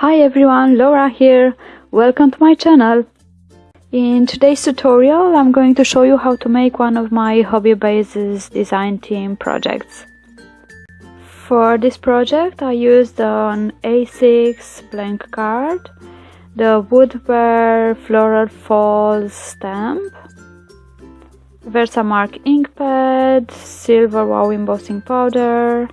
Hi everyone, Laura here. Welcome to my channel. In today's tutorial, I'm going to show you how to make one of my Hobby Bases design team projects. For this project, I used an A6 blank card, the Woodware Floral Falls stamp, Versamark ink pad, silver wow embossing powder,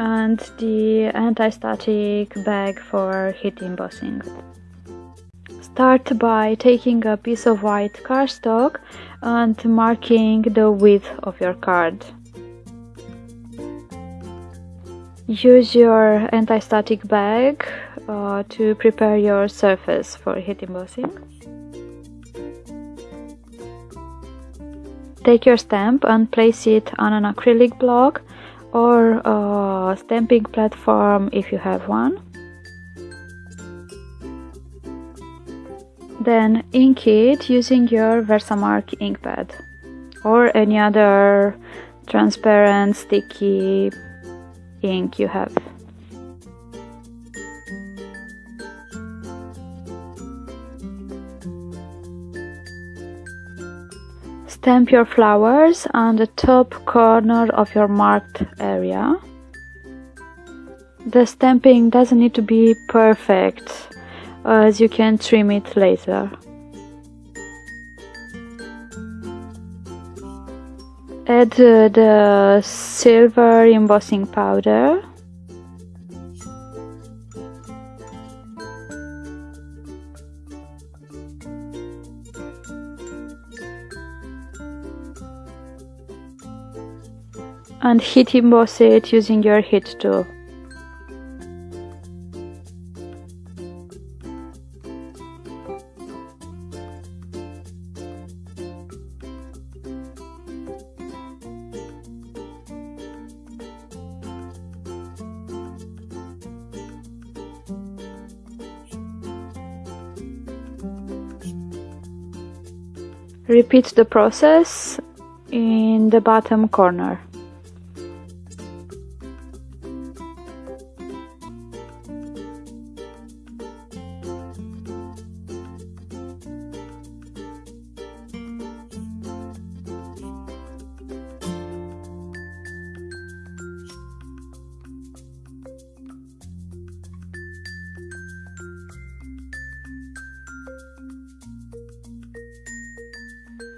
and the anti-static bag for heat embossing. Start by taking a piece of white cardstock and marking the width of your card. Use your anti-static bag uh, to prepare your surface for heat embossing. Take your stamp and place it on an acrylic block or a stamping platform if you have one. Then ink it using your Versamark ink pad or any other transparent sticky ink you have. Stamp your flowers on the top corner of your marked area. The stamping doesn't need to be perfect as you can trim it later. Add uh, the silver embossing powder and heat emboss it using your heat tool. Repeat the process in the bottom corner.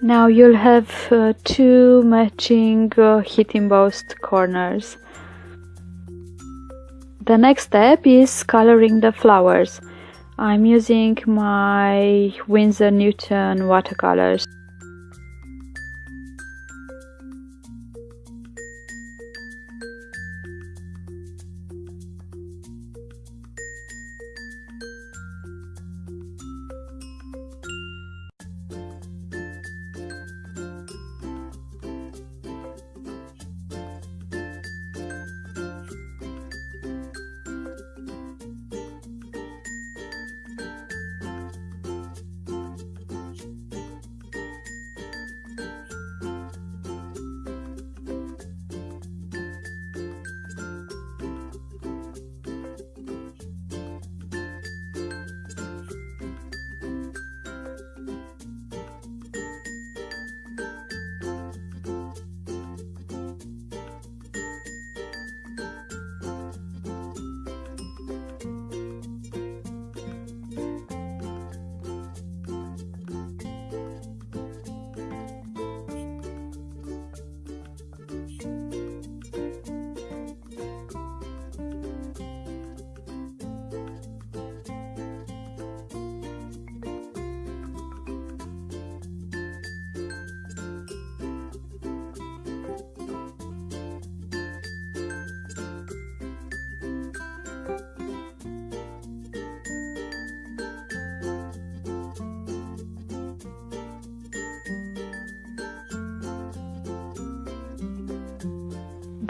Now you'll have uh, two matching uh, heat embossed corners. The next step is coloring the flowers. I'm using my Winsor Newton watercolors.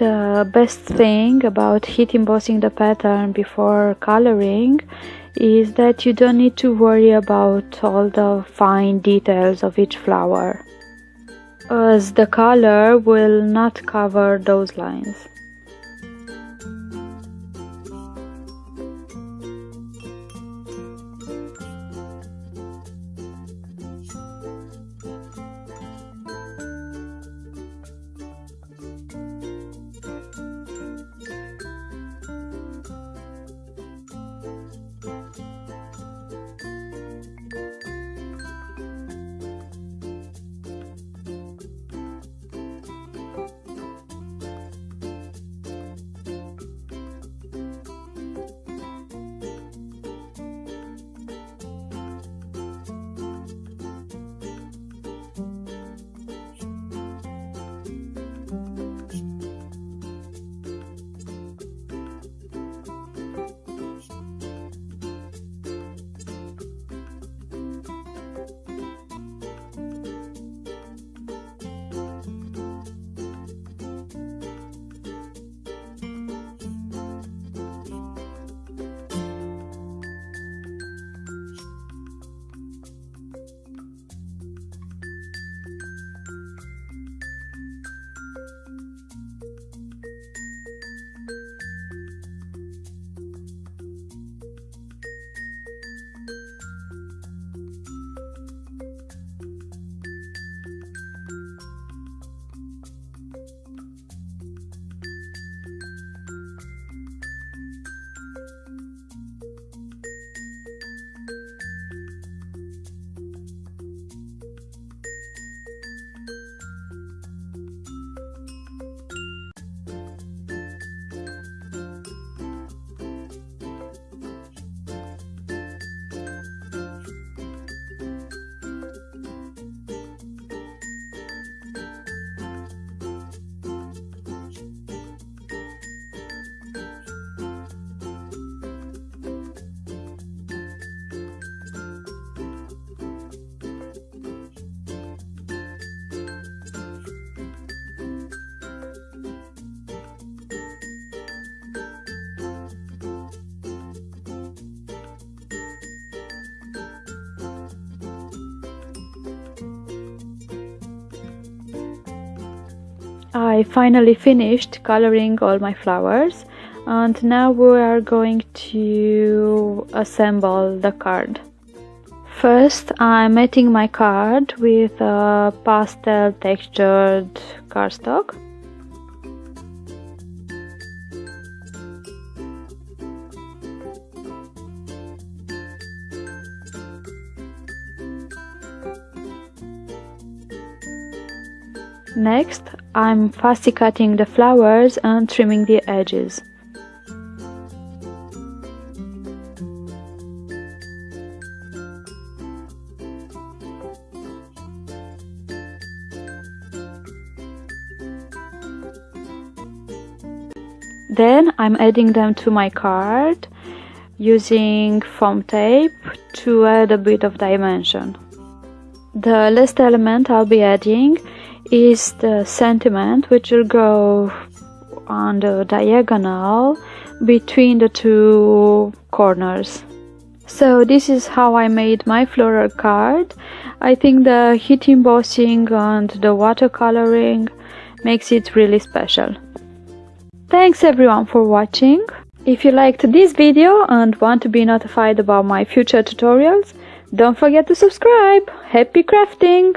The best thing about heat embossing the pattern before coloring is that you don't need to worry about all the fine details of each flower as the color will not cover those lines. I finally finished coloring all my flowers and now we are going to assemble the card. First I'm mating my card with a pastel textured cardstock. Next, I'm fussy cutting the flowers and trimming the edges. Then I'm adding them to my card using foam tape to add a bit of dimension. The last element I'll be adding is the sentiment which will go on the diagonal between the two corners. So this is how I made my floral card. I think the heat embossing and the watercoloring makes it really special. Thanks everyone for watching. If you liked this video and want to be notified about my future tutorials, don't forget to subscribe. Happy crafting!